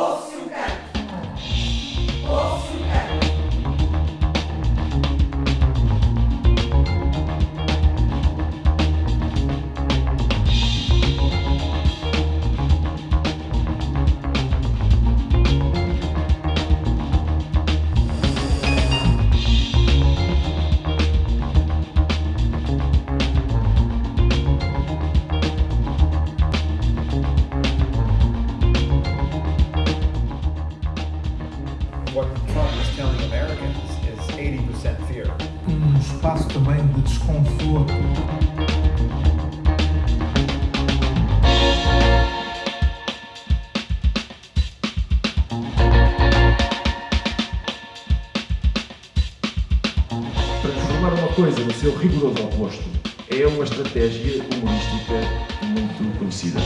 Ouve-se what Trump is telling Americans is 80% fear. um espaço também de desconforto. Transformar uma coisa no seu rigoroso oposto é uma estratégia humorística muito conhecida.